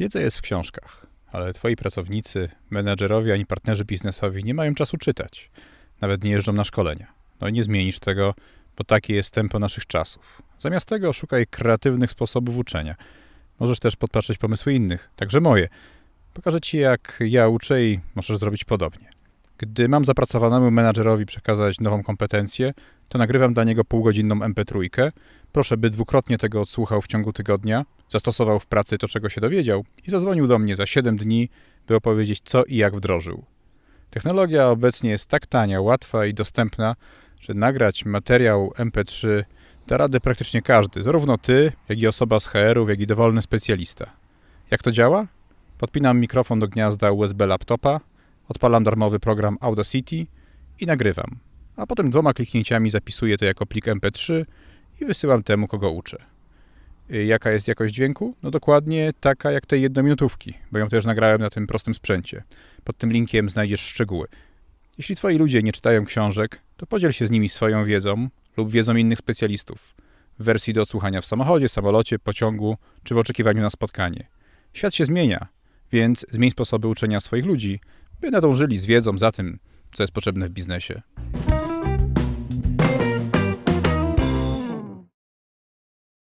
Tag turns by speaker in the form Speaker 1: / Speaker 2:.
Speaker 1: Wiedza jest w książkach, ale twoi pracownicy, menedżerowie ani partnerzy biznesowi nie mają czasu czytać. Nawet nie jeżdżą na szkolenia. No i nie zmienisz tego, bo takie jest tempo naszych czasów. Zamiast tego szukaj kreatywnych sposobów uczenia. Możesz też podpatrzeć pomysły innych, także moje. Pokażę ci, jak ja uczę i możesz zrobić podobnie. Gdy mam zapracowanemu menadżerowi przekazać nową kompetencję, to nagrywam dla niego półgodzinną MP3. Proszę, by dwukrotnie tego odsłuchał w ciągu tygodnia, zastosował w pracy to, czego się dowiedział i zadzwonił do mnie za 7 dni, by opowiedzieć, co i jak wdrożył. Technologia obecnie jest tak tania, łatwa i dostępna, że nagrać materiał MP3 da radę praktycznie każdy, zarówno ty, jak i osoba z HR-ów, jak i dowolny specjalista. Jak to działa? Podpinam mikrofon do gniazda USB laptopa, odpalam darmowy program Audacity i nagrywam, a potem dwoma kliknięciami zapisuję to jako plik MP3 i wysyłam temu, kogo uczę. Y, Jaka jest jakość dźwięku? No dokładnie taka jak tej jednominutówki, bo ją też nagrałem na tym prostym sprzęcie. Pod tym linkiem znajdziesz szczegóły. Jeśli twoi ludzie nie czytają książek, to podziel się z nimi swoją wiedzą lub wiedzą innych specjalistów w wersji do odsłuchania w samochodzie, samolocie, pociągu czy w oczekiwaniu na spotkanie. Świat się zmienia, więc zmień sposoby uczenia swoich ludzi, by nadążyli z wiedzą za tym, co jest potrzebne w biznesie.